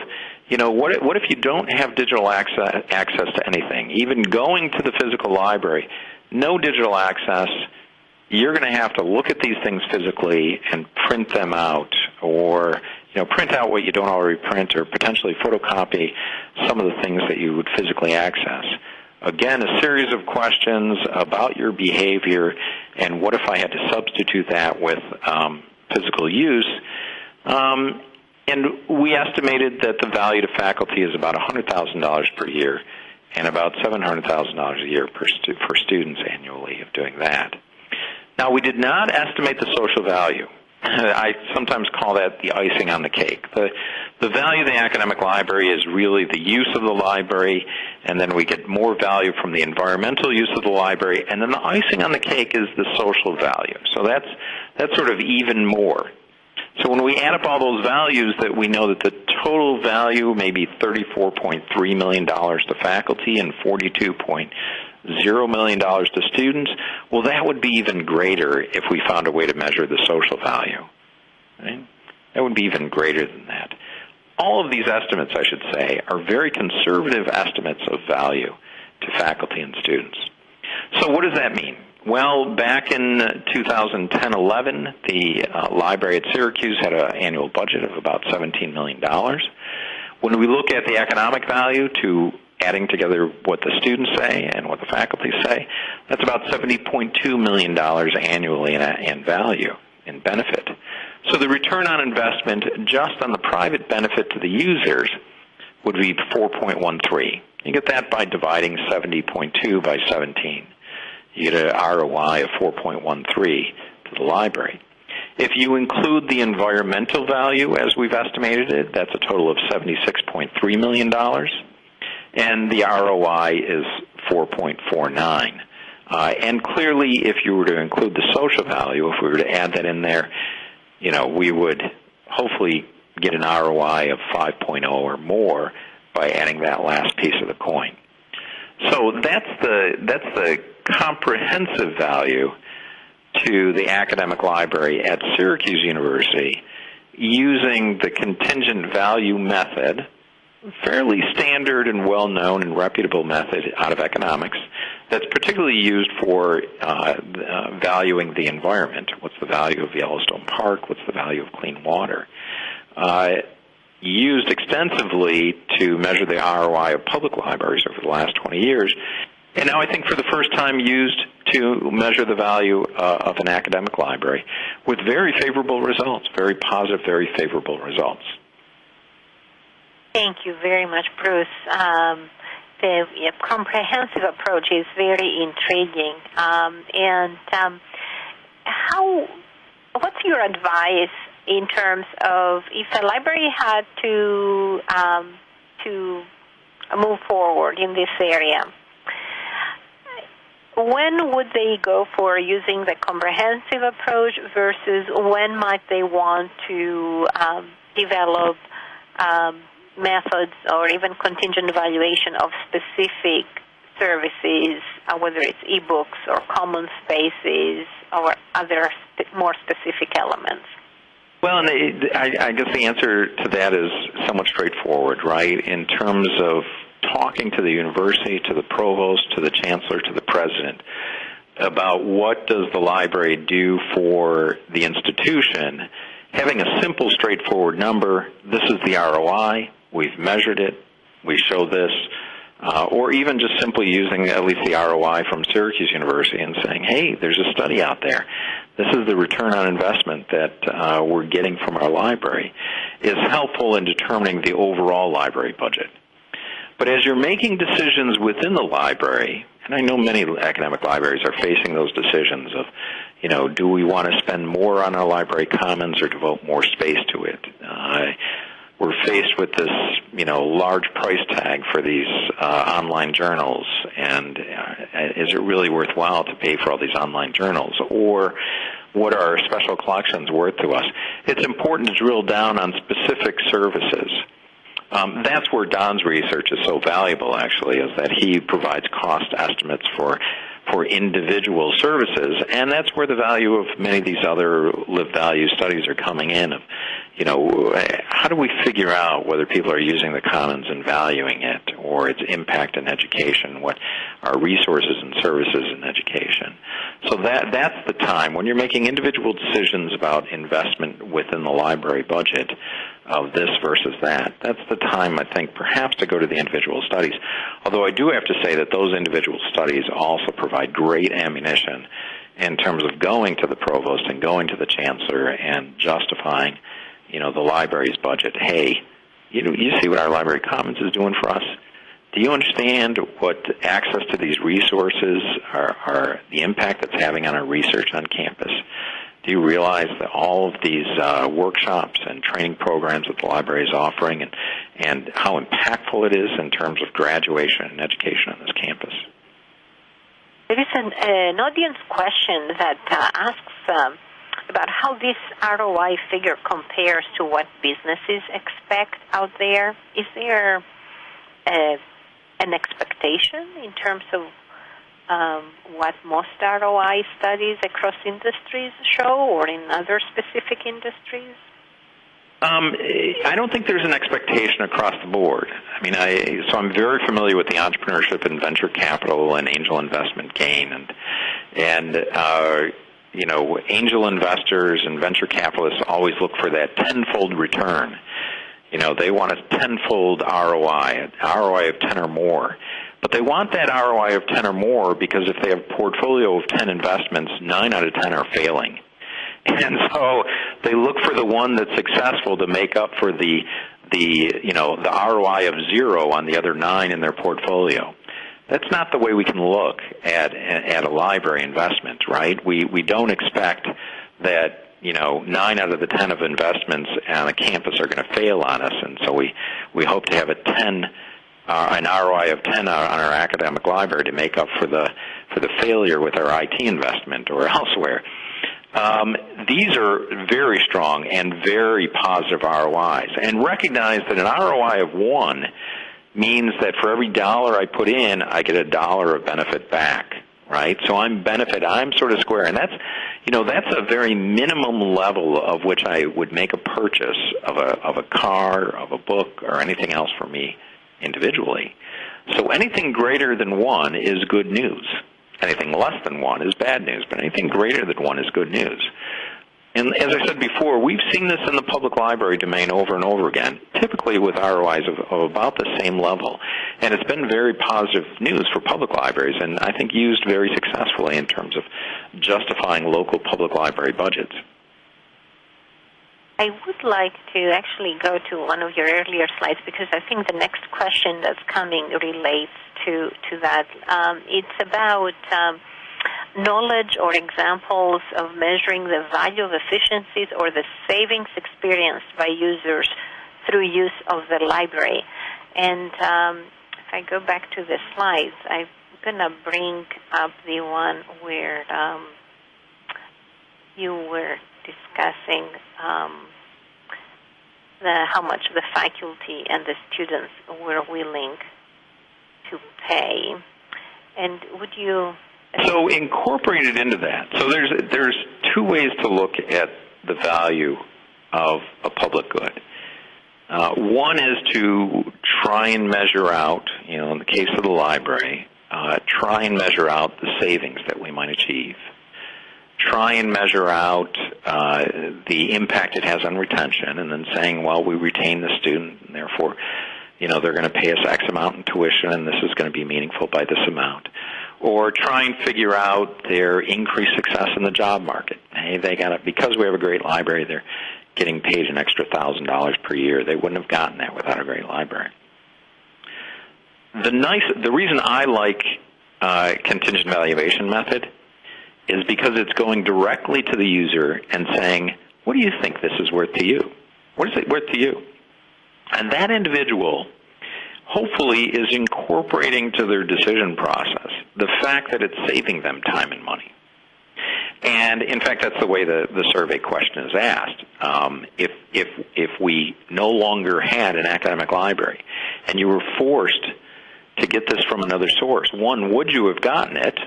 you know, what if, what if you don't have digital access, access to anything? Even going to the physical library, no digital access. You're going to have to look at these things physically and print them out, or you know, print out what you don't already print, or potentially photocopy some of the things that you would physically access. Again, a series of questions about your behavior, and what if I had to substitute that with um, physical use? Um, and we estimated that the value to faculty is about $100,000 per year and about $700,000 a year per, stu- for students annually of doing that. Now, we did not estimate the social value. I sometimes call that the icing on the cake. The, the value of the academic library is really the use of the library, and then we get more value from the environmental use of the library, and then the icing on the cake is the social value. So that's, that's sort of even more. So when we add up all those values that we know that the total value may be $34.3 million to faculty and $42.0 million to students, well, that would be even greater if we found a way to measure the social value. Right? That would be even greater than that. All of these estimates, I should say, are very conservative estimates of value to faculty and students. So what does that mean? Well, back in 2010-11, the uh, library at Syracuse had an annual budget of about $17 million. When we look at the economic value to adding together what the students say and what the faculty say, that's about $70.2 million annually in, in value, in benefit. So the return on investment just on the private benefit to the users would be 4.13. You get that by dividing 70.2 by 17. You get an ROI of 4.13 to the library. If you include the environmental value as we've estimated it, that's a total of $76.3 million, and the ROI is 4.49. Uh, and clearly, if you were to include the social value, if we were to add that in there, you know, we would hopefully get an ROI of 5.0 or more by adding that last piece of the coin. So that's the that's the comprehensive value to the academic library at Syracuse University using the contingent value method, fairly standard and well known and reputable method out of economics that's particularly used for uh, uh, valuing the environment. What's the value of Yellowstone Park? What's the value of clean water? Uh, used extensively to measure the ROI of public libraries over the last 20 years, and now I think for the first time used to measure the value uh, of an academic library with very favorable results, very positive, very favorable results. Thank you very much, Bruce. Um, the comprehensive approach is very intriguing. Um, and um, how? What's your advice in terms of if a library had to um, to move forward in this area? When would they go for using the comprehensive approach versus when might they want to um, develop um, methods or even contingent evaluation of specific services, uh, whether it's ebooks or common spaces or other more specific elements? Well, and I, I guess the answer to that is somewhat straightforward, right? In terms of talking to the university, to the provost, to the chancellor, to the president about what does the library do for the institution, having a simple, straightforward number, this is the ROI, we've measured it, we show this, uh, or even just simply using at least the ROI from Syracuse University and saying, hey, there's a study out there. This is the return on investment that uh, we're getting from our library, is helpful in determining the overall library budget. But as you're making decisions within the library, and I know many academic libraries are facing those decisions of, you know, do we want to spend more on our library commons or devote more space to it? Uh, we're faced with this, you know, large price tag for these uh, online journals, and uh, is it really worthwhile to pay for all these online journals? Or what are special collections worth to us? It's important to drill down on specific services um, that's where Don's research is so valuable, actually, is that he provides cost estimates for for individual services, and that's where the value of many of these other LibValue studies are coming in. Of, you know, how do we figure out whether people are using the commons and valuing it, or its impact in education? What are resources and services in education? So that that's the time when you're making individual decisions about investment within the library budget of this versus that. That's the time I think perhaps to go to the individual studies. Although I do have to say that those individual studies also provide great ammunition in terms of going to the provost and going to the chancellor and justifying, you know, the library's budget. Hey, you know, you see what our library commons is doing for us. Do you understand what access to these resources are, are the impact that's having on our research on campus? Do you realize that all of these uh, workshops and training programs that the library is offering and, and how impactful it is in terms of graduation and education on this campus? There is an, an audience question that uh, asks um, about how this ROI figure compares to what businesses expect out there. Is there uh, an expectation in terms of um, what most ROI studies across industries show or in other specific industries? Um, I don't think there's an expectation across the board. I mean, I so I'm very familiar with the entrepreneurship and venture capital and angel investment gain, and and uh, you know, angel investors and venture capitalists always look for that tenfold return You know, they want a tenfold ROI, an ROI of 10 or more. But they want that ROI of 10 or more because if they have a portfolio of 10 investments, 9 out of 10 are failing. And so they look for the one that's successful to make up for the the you know the ROI of zero on the other nine in their portfolio. That's not the way we can look at at a library investment, right? We we don't expect that you know nine out of the ten of investments on a campus are going to fail on us, and so we we hope to have a ten uh, an ROI of 10 on our academic library to make up for the for the failure with our IT investment or elsewhere. Um, these are very strong and very positive ROIs, and recognize that an ROI of one means that for every dollar I put in, I get a dollar of benefit back. Right, so I'm benefit. I'm sort of square, and that's, you know, that's a very minimum level of which I would make a purchase of a of a car, of a book, or anything else for me individually. So anything greater than one is good news. Anything less than one is bad news, but anything greater than one is good news. And as I said before, we've seen this in the public library domain over and over again, typically with ROIs of, of, about the same level. And it's been very positive news for public libraries, and I think used very successfully in terms of justifying local public library budgets. I would like to actually go to one of your earlier slides because I think the next question that's coming relates to to that. Um, it's about um, knowledge or examples of measuring the value of efficiencies or the savings experienced by users through use of the library. And um, if I go back to the slides, I'm going to bring up the one where um, you were discussing um, the, how much the faculty and the students were willing to pay. And would you? So incorporated into that. So there's there's two ways to look at the value of a public good. Uh, one is to try and measure out, you know, in the case of the library, uh, try and measure out the savings that we might achieve try and measure out uh, the impact it has on retention, and then saying, well, we retain the student, and therefore, you know, they're going to pay us X amount in tuition, and this is going to be meaningful by this amount. Or try and figure out their increased success in the job market. Hey, they got it because we have a great library. They're getting paid an extra thousand dollars per year. They wouldn't have gotten that without a great library. The nice, the reason I like uh, contingent valuation method is because it's going directly to the user and saying, what do you think this is worth to you? What is it worth to you? And that individual hopefully is incorporating to their decision process the fact that it's saving them time and money. And in fact, that's the way the, the survey question is asked. Um, if, if, if we no longer had an academic library and you were forced to get this from another source, one, would you have gotten it?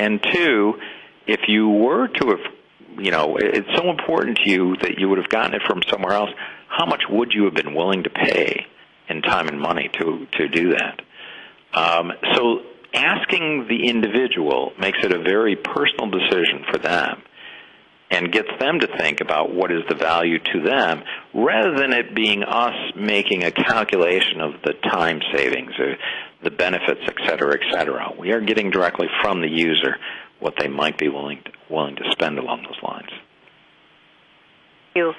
And two, if you were to have, you know, it's so important to you that you would have gotten it from somewhere else, how much would you have been willing to pay in time and money to, to do that? Um, so asking the individual makes it a very personal decision for them and gets them to think about what is the value to them rather than it being us making a calculation of the time savings or the benefits, et cetera, et cetera. We are getting directly from the user what they might be willing to, willing to spend along those lines. You.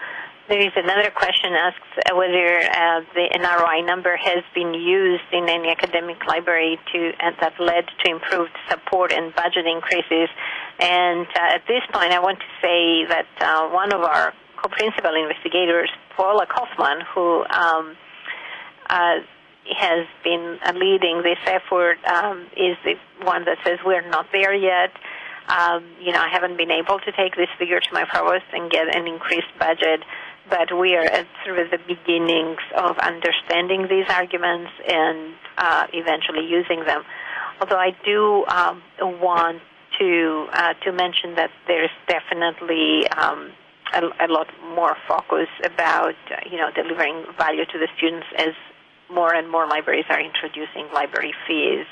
There is another question asks whether uh, the NROI number has been used in any academic library to and that led to improved support and budget increases. And uh, at this point, I want to say that uh, one of our co-principal investigators, Paula Kaufman, who um, uh, has been leading this effort um, is the one that says we're not there yet. Um, you know, I haven't been able to take this figure to my provost and get an increased budget, but we are at sort of the beginnings of understanding these arguments and uh, eventually using them. Although I do um, want to uh, to mention that there's definitely um, a, a, lot more focus about uh, you know delivering value to the students as more and more libraries are introducing library fees.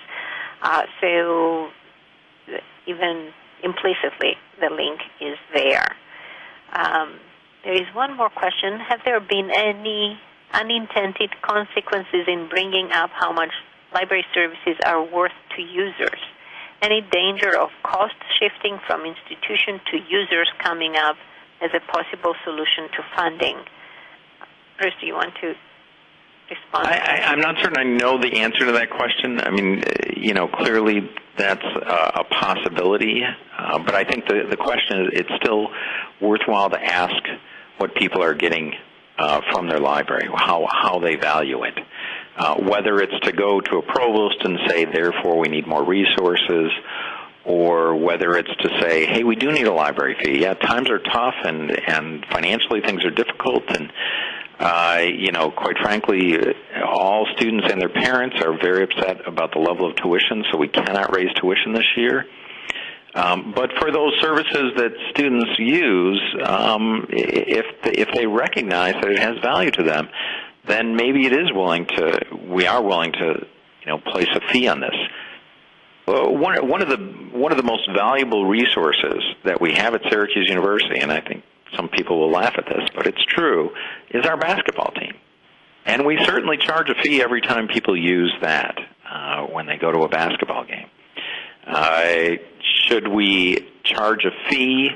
Uh, so even implicitly, the link is there. Um, there is one more question. Have there been any unintended consequences in bringing up how much library services are worth to users? Any danger of cost shifting from institution to users coming up as a possible solution to funding? Bruce, do you want to respond? I, am not certain I know the answer to that question. I mean, you know, clearly that's a, a possibility, uh, but I think the the question is it's still worthwhile to ask what people are getting uh, from their library, how how they value it. Uh, whether it's to go to a provost and say, therefore, we need more resources, or whether it's to say, hey, we do need a library fee. Yeah, times are tough, and and financially things are difficult, and uh, you know, quite frankly, all students and their parents are very upset about the level of tuition, so we cannot raise tuition this year. Um, but for those services that students use, um, if if they recognize that it has value to them, then maybe it is willing to. We are willing to, you know, place a fee on this. one one of the one of the most valuable resources that we have at Syracuse University, and I think some people will laugh at this, but it's true, is our basketball team. And we certainly charge a fee every time people use that uh, when they go to a basketball game. Uh, should we charge a fee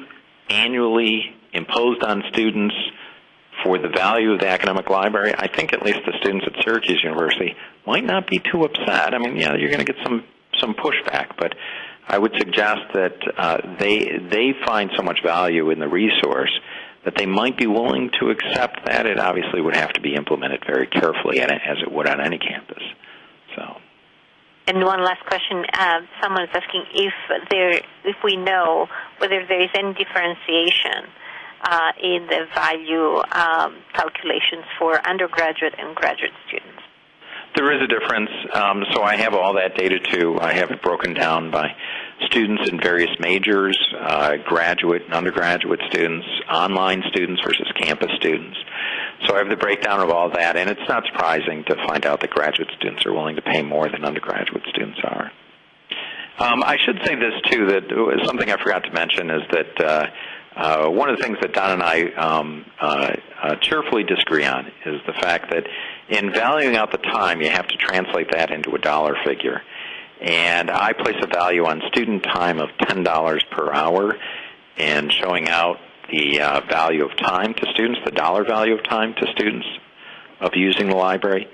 annually imposed on students for the value of the academic library? I think at least the students at Syracuse University might not be too upset. I mean, yeah, you're going to get some some pushback, but I would suggest that uh, they they find so much value in the resource that they might be willing to accept that. It obviously would have to be implemented very carefully, as it would on any campus. So. And one last question: uh, Someone is asking if there, if we know whether there is any differentiation uh, in the value um, calculations for undergraduate and graduate students. There is a difference. Um, so I have all that data too. I have it broken down by students in various majors, uh, graduate and undergraduate students, online students versus campus students. So I have the breakdown of all that, and it's not surprising to find out that graduate students are willing to pay more than undergraduate students are. Um, I should say this too that something I forgot to mention is that uh, uh, one of the things that Don and I um, uh, uh, cheerfully disagree on is the fact that in valuing out the time, you have to translate that into a dollar figure. And I place a value on student time of $10 per hour and showing out the uh, value of time to students, the dollar value of time to students of using the library.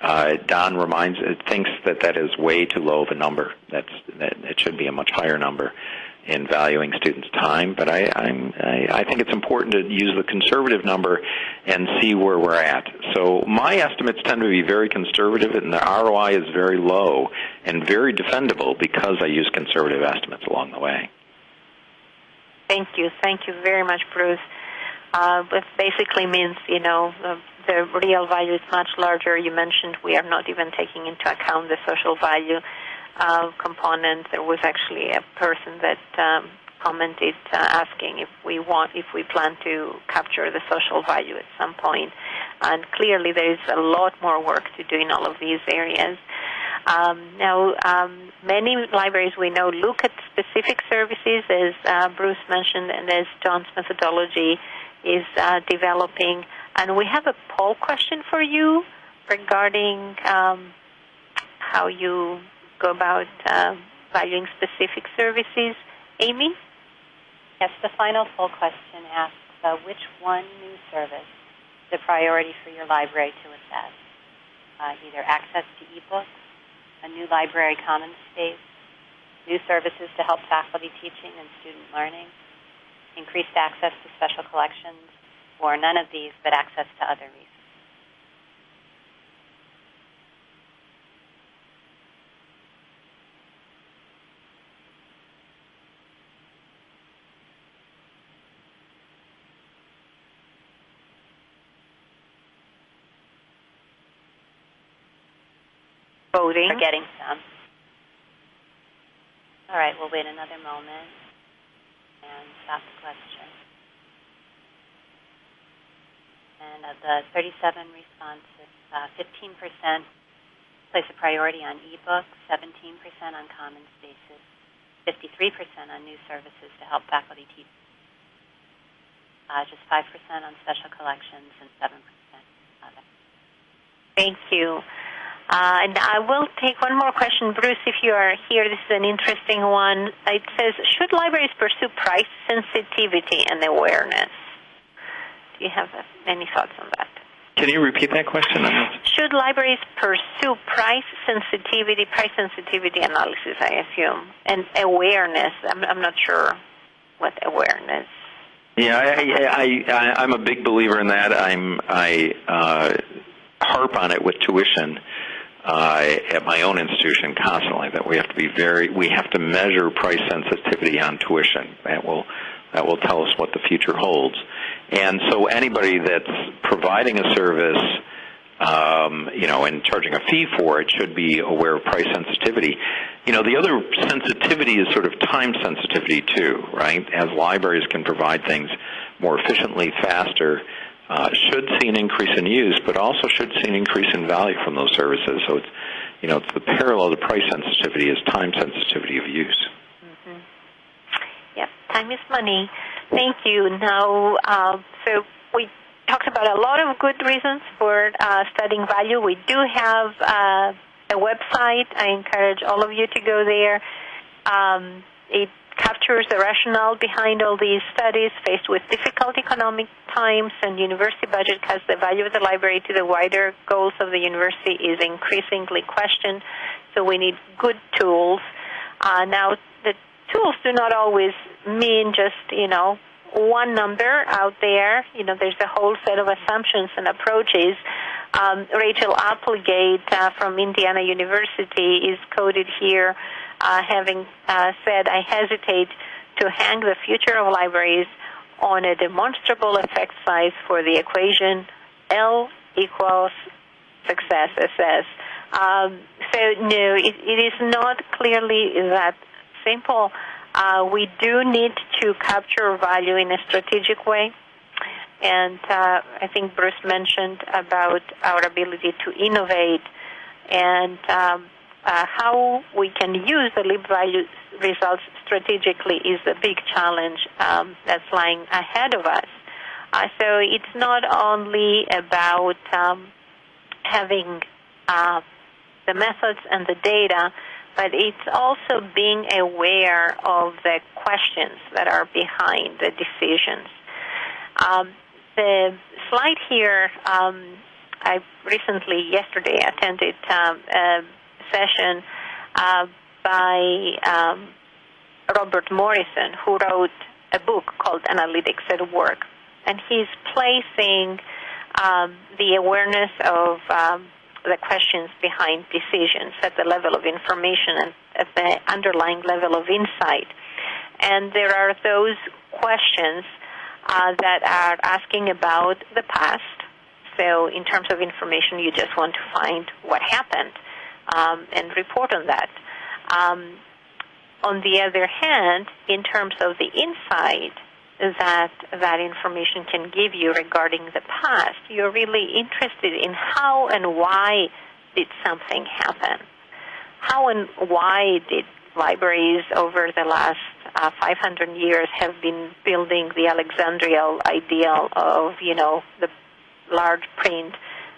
Uh, Don reminds, thinks that that is way too low of a number. That's that it should be a much higher number in valuing students' time, but I, I, I think it's important to use the conservative number and see where we're at. So my estimates tend to be very conservative, and the ROI is very low and very defendable because I use conservative estimates along the way. Thank you. Thank you very much, Bruce. Uh, it basically means, you know, the real value is much larger. You mentioned we are not even taking into account the social value uh, component. There was actually a person that um, commented uh, asking if we want, if we plan to capture the social value at some point. And clearly, there is a lot more work to do in all of these areas. Um, now, um, many libraries we know look at specific services, as uh, Bruce mentioned, and as John's methodology is uh, developing. And we have a poll question for you regarding um, how you go about uh, valuing specific services. Amy? Yes, the final poll question asks uh, which one new service is a priority for your library to assess? Uh, either access to ebooks, a new library commons space, new services to help faculty teaching and student learning, increased access to special collections, or none of these but access to other resources. Voting. We're getting some. All right, we'll wait another moment and stop the question. And of the 37 responses, uh, 15% place a priority on ebooks, 17% on common spaces, 53% on new services to help faculty teach, uh, just 5% on special collections, and 7% other. Thank you. Uh, and I will take one more question, Bruce, if you are here. This is an interesting one. It says, should libraries pursue price sensitivity and awareness? Do you have any thoughts on that? Can you repeat that question? Should libraries pursue price sensitivity, price sensitivity analysis, I assume, and awareness? I'm, I'm not sure what awareness. Yeah, I, I, I, am a big believer in that. I'm I uh, harp on it with tuition uh, at my own institution constantly. That we have to be very, we have to measure price sensitivity on tuition. That will that will tell us what the future holds. And so anybody that's providing a service, um, you know, and charging a fee for it should be aware of price sensitivity. You know, the other sensitivity is sort of time sensitivity too, right? As libraries can provide things more efficiently, faster, uh, should see an increase in use, but also should see an increase in value from those services. So it's, you know, the parallel to price sensitivity is time sensitivity of use. Mm-hmm. Yep, time is money. Thank you. Now, uh, so we talked about a lot of good reasons for uh, studying value. We do have uh, a website. I encourage all of you to go there. Um, it captures the rationale behind all these studies faced with difficult economic times and university budget cuts the value of the library to the wider goals of the university is increasingly questioned so we need good tools uh, now the tools do not always mean just, you know, one number out there. You know, there's a whole set of assumptions and approaches. Um, Rachel Applegate uh, from Indiana University is quoted here uh, having uh, said, I hesitate to hang the future of libraries on a demonstrable effect size for the equation L equals success SS. Um, so no, it, it is not clearly that simple. Uh, we do need to capture value in a strategic way. And uh, I think Bruce mentioned about our ability to innovate and um, uh, how we can use the LibValue results strategically is a big challenge um, that's lying ahead of us. Uh, so it's not only about um, having uh, the methods and the data, but it's also being aware of the questions that are behind the decisions. Um, the slide here, um, I recently, yesterday, attended um, uh, by um, Robert Morison, who wrote a book called Analytics at Work. And he's placing um, the awareness of um, the questions behind decisions at the level of information and at the underlying level of insight. And there are those questions uh, that are asking about the past. So, in terms of information, you just want to find what happened um, and report on that. Um, on the other hand, in terms of the insight, that that information can give you regarding the past. You're really interested in how and why did something happen? How and why did libraries over the last uh, 500 years have been building the Alexandrian ideal of, you know, the large print,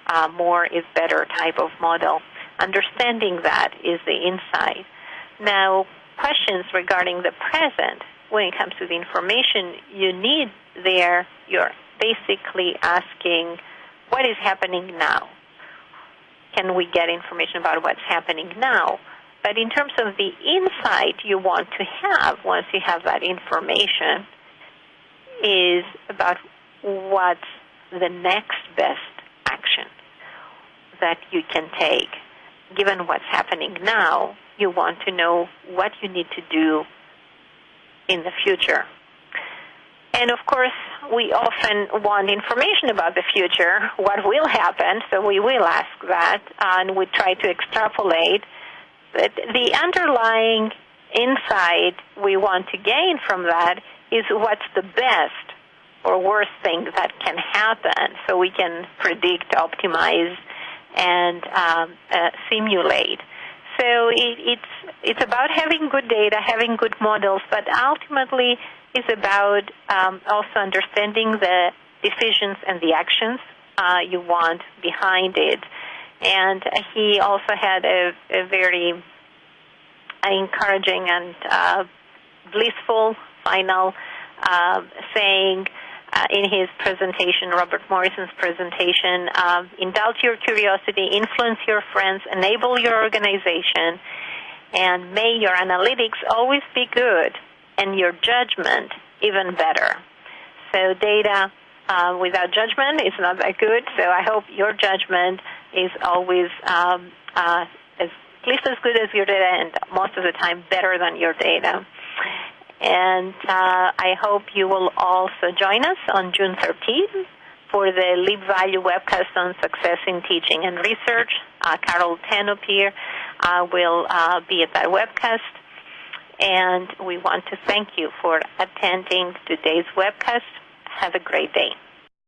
uh, more is better type of model. Understanding that is the insight. Now, questions regarding the present when it comes to the information you need there, you're basically asking what is happening now. Can we get information about what's happening now? But in terms of the insight you want to have once you have that information, is about what's the next best action that you can take. Given what's happening now, you want to know what you need to do in the future. And of course, we often want information about the future, what will happen, so we will ask that, and we try to extrapolate. But the underlying insight we want to gain from that is what's the best or worst thing that can happen, so we can predict, optimize, and um, uh, simulate. So it, it's it's about having good data, having good models, but ultimately it's about um, also understanding the decisions and the actions uh, you want behind it. And he also had a, a very encouraging and uh, blissful final uh, saying in his presentation, Robert Morison's presentation, uh, indulge your curiosity, influence your friends, enable your organization, and may your analytics always be good and your judgment even better. So data uh, without judgment is not that good. So I hope your judgment is always um, uh, as at least as good as your data, and most of the time better than your data. And uh, I hope you will also join us on June 13th for the LibValue webcast on success in teaching and research. Uh, Carol Tenopir uh, will uh, be at that webcast. And we want to thank you for attending today's webcast. Have a great day.